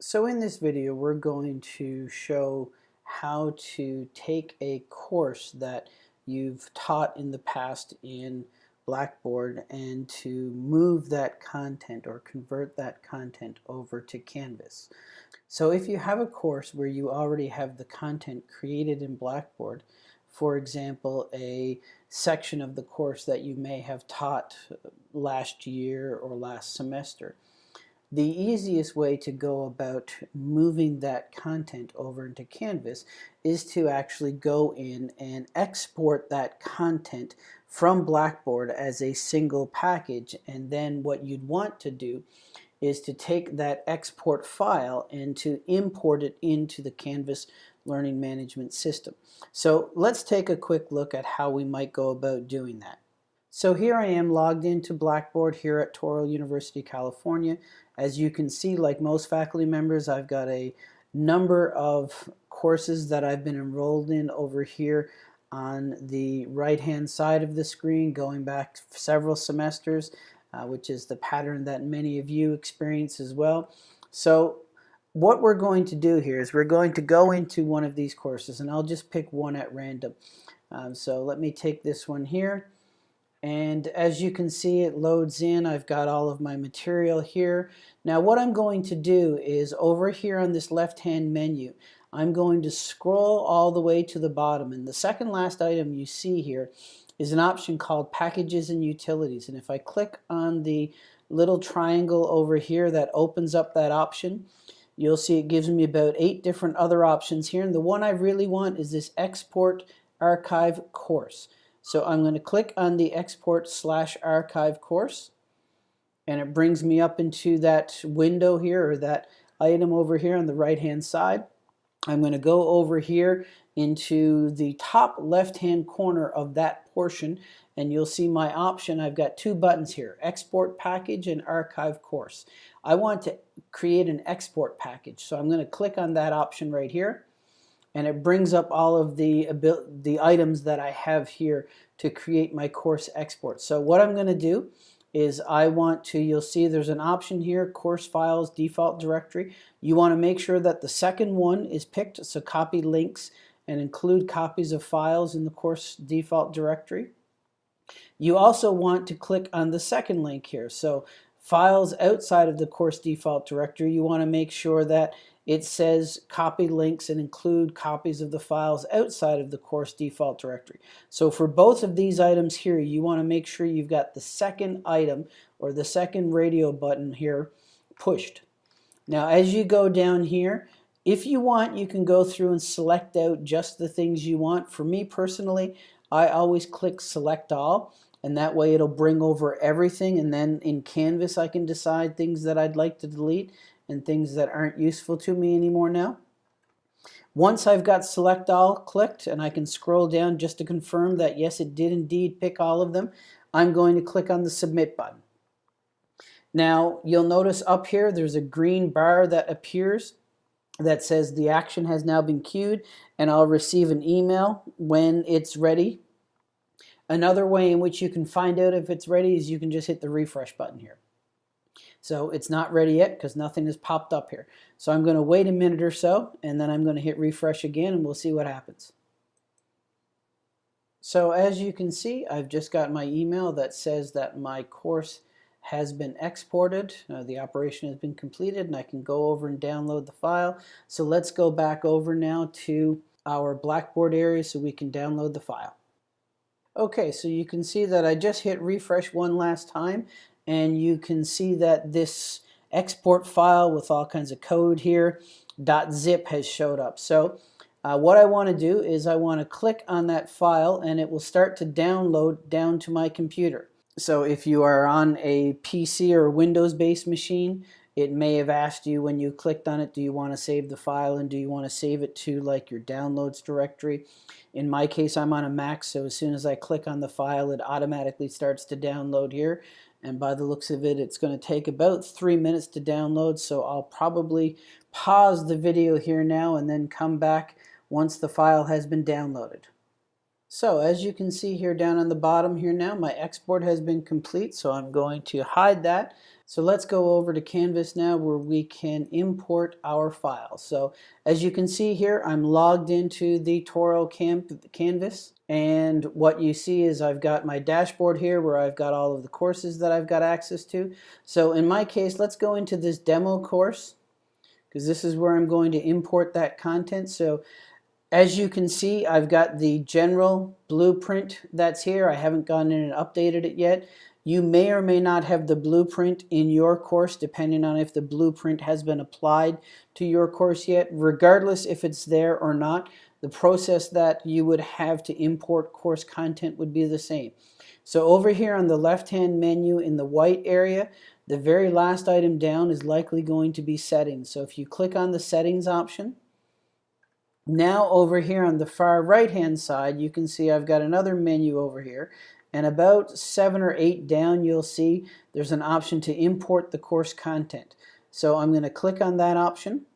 So in this video we're going to show how to take a course that you've taught in the past in Blackboard and to move that content or convert that content over to Canvas. So if you have a course where you already have the content created in Blackboard, for example a section of the course that you may have taught last year or last semester, the easiest way to go about moving that content over into Canvas is to actually go in and export that content from Blackboard as a single package and then what you'd want to do is to take that export file and to import it into the Canvas Learning Management System. So let's take a quick look at how we might go about doing that. So here I am logged into Blackboard here at Touro University, California. As you can see, like most faculty members, I've got a number of courses that I've been enrolled in over here on the right hand side of the screen going back several semesters uh, which is the pattern that many of you experience as well. So what we're going to do here is we're going to go into one of these courses and I'll just pick one at random. Um, so let me take this one here and as you can see it loads in. I've got all of my material here. Now what I'm going to do is over here on this left hand menu I'm going to scroll all the way to the bottom. And the second last item you see here is an option called packages and utilities. And if I click on the little triangle over here that opens up that option you'll see it gives me about eight different other options here. And the one I really want is this export archive course so I'm going to click on the export slash archive course and it brings me up into that window here or that item over here on the right hand side. I'm going to go over here into the top left hand corner of that portion and you'll see my option. I've got two buttons here, export package and archive course. I want to create an export package so I'm going to click on that option right here and it brings up all of the, the items that I have here to create my course export. So what I'm going to do is I want to, you'll see there's an option here, course files, default directory. You want to make sure that the second one is picked, so copy links and include copies of files in the course default directory. You also want to click on the second link here. So files outside of the course default directory, you want to make sure that it says copy links and include copies of the files outside of the course default directory. So for both of these items here, you want to make sure you've got the second item or the second radio button here pushed. Now as you go down here, if you want, you can go through and select out just the things you want. For me personally, I always click select all and that way it'll bring over everything and then in Canvas I can decide things that I'd like to delete and things that aren't useful to me anymore now. Once I've got select all clicked and I can scroll down just to confirm that yes it did indeed pick all of them, I'm going to click on the submit button. Now you'll notice up here there's a green bar that appears that says the action has now been queued and I'll receive an email when it's ready. Another way in which you can find out if it's ready is you can just hit the refresh button here. So it's not ready yet because nothing has popped up here. So I'm going to wait a minute or so and then I'm going to hit refresh again and we'll see what happens. So as you can see, I've just got my email that says that my course has been exported. Uh, the operation has been completed and I can go over and download the file. So let's go back over now to our Blackboard area so we can download the file. Okay, so you can see that I just hit refresh one last time and you can see that this export file with all kinds of code here .zip has showed up. So uh, what I want to do is I want to click on that file and it will start to download down to my computer. So if you are on a PC or Windows based machine it may have asked you when you clicked on it do you want to save the file and do you want to save it to like your downloads directory. In my case I'm on a Mac so as soon as I click on the file it automatically starts to download here and by the looks of it it's going to take about three minutes to download so I'll probably pause the video here now and then come back once the file has been downloaded. So as you can see here down on the bottom here now my export has been complete so I'm going to hide that So let's go over to Canvas now where we can import our file. So as you can see here, I'm logged into the Touro Canvas. And what you see is I've got my dashboard here where I've got all of the courses that I've got access to. So in my case, let's go into this demo course because this is where I'm going to import that content. So as you can see, I've got the general blueprint that's here. I haven't gone in and updated it yet. You may or may not have the blueprint in your course depending on if the blueprint has been applied to your course yet. Regardless if it's there or not, the process that you would have to import course content would be the same. So over here on the left-hand menu in the white area, the very last item down is likely going to be settings. So if you click on the settings option, now over here on the far right hand side you can see I've got another menu over here and about seven or eight down you'll see there's an option to import the course content. So I'm going to click on that option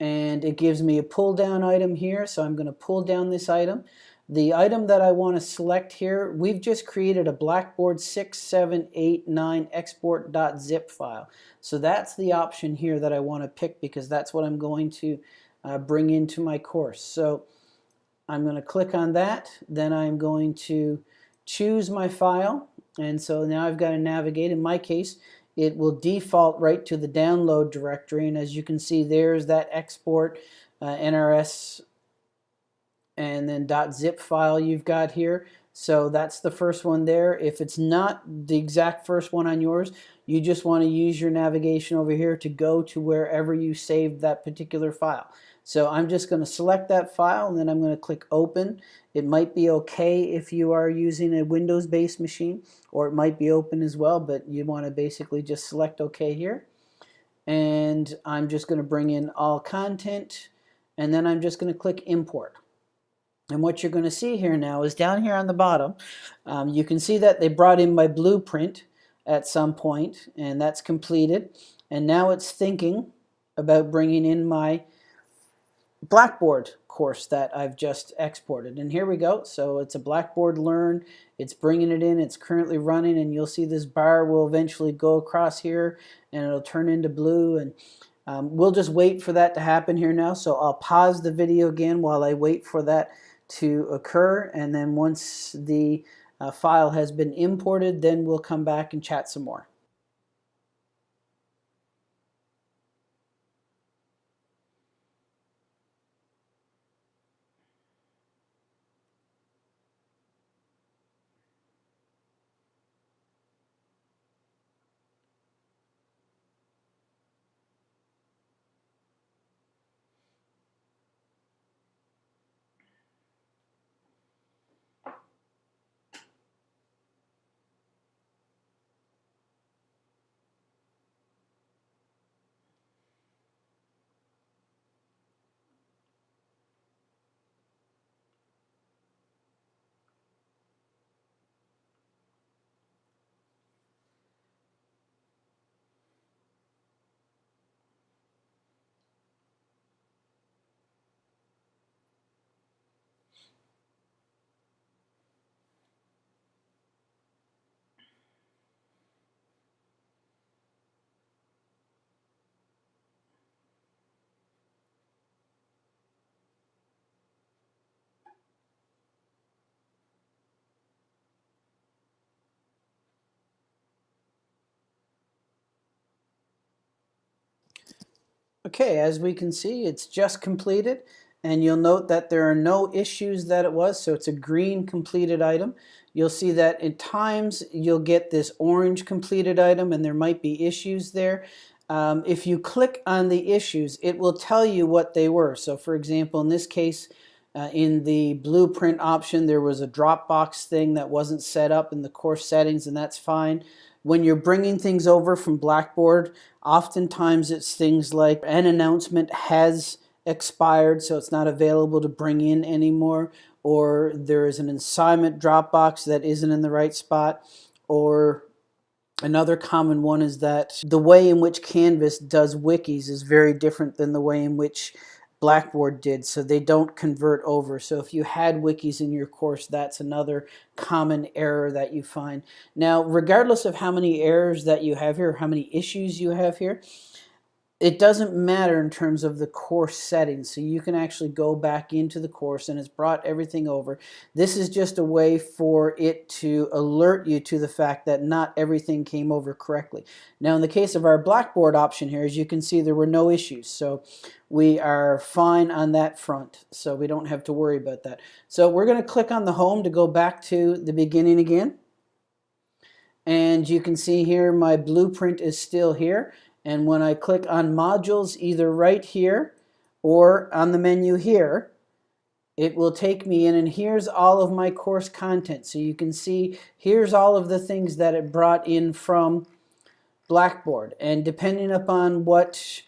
and it gives me a pull down item here so I'm going to pull down this item. The item that I want to select here, we've just created a Blackboard 6789 export.zip file. So that's the option here that I want to pick because that's what I'm going to uh, bring into my course. So I'm going to click on that. Then I'm going to choose my file. And so now I've got to navigate. In my case, it will default right to the download directory. And as you can see, there's that export uh, NRS and then .zip file you've got here. So that's the first one there. If it's not the exact first one on yours, you just want to use your navigation over here to go to wherever you saved that particular file. So I'm just going to select that file and then I'm going to click open. It might be okay if you are using a Windows based machine or it might be open as well but you want to basically just select OK here and I'm just going to bring in all content and then I'm just going to click import. And what you're going to see here now is down here on the bottom um, you can see that they brought in my blueprint at some point and that's completed and now it's thinking about bringing in my Blackboard course that I've just exported. And here we go. So it's a Blackboard Learn. It's bringing it in. It's currently running. And you'll see this bar will eventually go across here and it'll turn into blue. And um, we'll just wait for that to happen here now. So I'll pause the video again while I wait for that to occur. And then once the uh, file has been imported, then we'll come back and chat some more. Okay, as we can see, it's just completed. And you'll note that there are no issues that it was, so it's a green completed item. You'll see that at times you'll get this orange completed item and there might be issues there. Um, if you click on the issues, it will tell you what they were. So for example, in this case, uh, in the blueprint option, there was a Dropbox thing that wasn't set up in the course settings, and that's fine. When you're bringing things over from Blackboard, oftentimes it's things like an announcement has expired, so it's not available to bring in anymore, or there is an assignment Dropbox that isn't in the right spot, or Another common one is that the way in which Canvas does wikis is very different than the way in which Blackboard did, so they don't convert over. So if you had wikis in your course, that's another common error that you find. Now, regardless of how many errors that you have here, how many issues you have here, it doesn't matter in terms of the course settings. So you can actually go back into the course and it's brought everything over. This is just a way for it to alert you to the fact that not everything came over correctly. Now in the case of our Blackboard option here, as you can see, there were no issues. So we are fine on that front. So we don't have to worry about that. So we're going to click on the home to go back to the beginning again. And you can see here my blueprint is still here. And when I click on modules, either right here or on the menu here, it will take me in and here's all of my course content. So you can see here's all of the things that it brought in from Blackboard. And depending upon what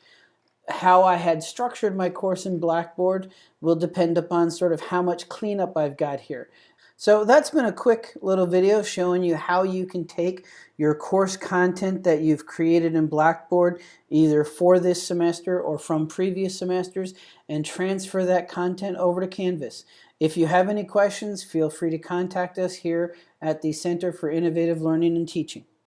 how I had structured my course in Blackboard will depend upon sort of how much cleanup I've got here. So that's been a quick little video showing you how you can take your course content that you've created in Blackboard either for this semester or from previous semesters and transfer that content over to Canvas. If you have any questions, feel free to contact us here at the Center for Innovative Learning and Teaching.